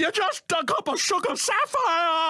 You just dug up a sugar sapphire!